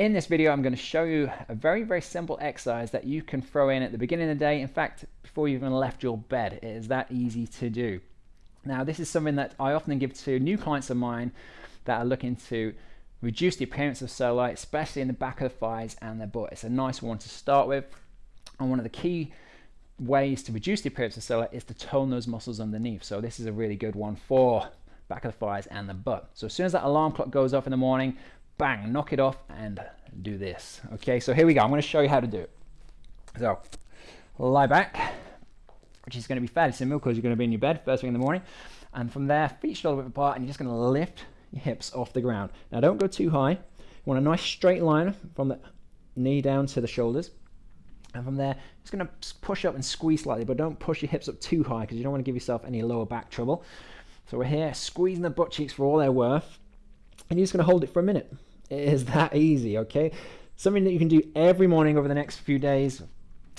in this video, I'm going to show you a very, very simple exercise that you can throw in at the beginning of the day. In fact, before you even left your bed, it is that easy to do. Now, this is something that I often give to new clients of mine that are looking to reduce the appearance of cellulite, especially in the back of the thighs and their butt. It's a nice one to start with. And one of the key ways to reduce the appearance of cellulite is to tone those muscles underneath. So this is a really good one for back of the thighs and the butt. So as soon as that alarm clock goes off in the morning, bang, knock it off and do this. Okay, so here we go. I'm going to show you how to do it. So lie back, which is going to be fairly simple because you're going to be in your bed first thing in the morning. And from there, feet shoulder width apart, and you're just going to lift your hips off the ground. Now don't go too high. You want a nice straight line from the knee down to the shoulders. And from there, just going to push up and squeeze slightly, but don't push your hips up too high because you don't want to give yourself any lower back trouble. So we're here squeezing the butt cheeks for all they're worth. And you're just going to hold it for a minute. It is that easy, okay? Something that you can do every morning over the next few days,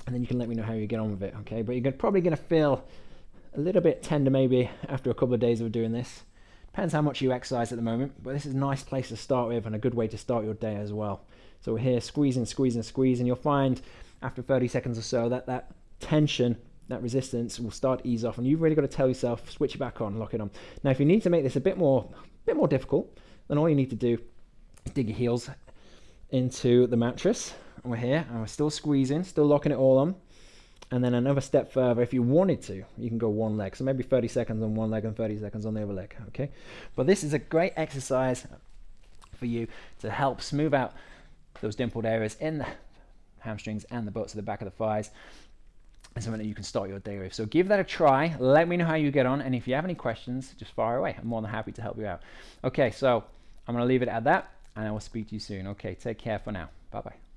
and then you can let me know how you get on with it, okay? But you're probably going to feel a little bit tender maybe after a couple of days of doing this. Depends how much you exercise at the moment, but this is a nice place to start with and a good way to start your day as well. So we're here squeezing, squeezing, squeezing. You'll find after 30 seconds or so that that tension, that resistance will start ease off and you've really got to tell yourself, switch it back on, lock it on. Now, if you need to make this a bit more, bit more difficult, then all you need to do dig your heels into the mattress. We're here, and we're still squeezing, still locking it all on. And then another step further, if you wanted to, you can go one leg. So maybe 30 seconds on one leg and 30 seconds on the other leg, okay? But this is a great exercise for you to help smooth out those dimpled areas in the hamstrings and the butts of the back of the thighs and something that you can start your day with. So give that a try. Let me know how you get on. And if you have any questions, just fire away. I'm more than happy to help you out. Okay, so I'm going to leave it at that and I will speak to you soon. Okay, take care for now. Bye bye.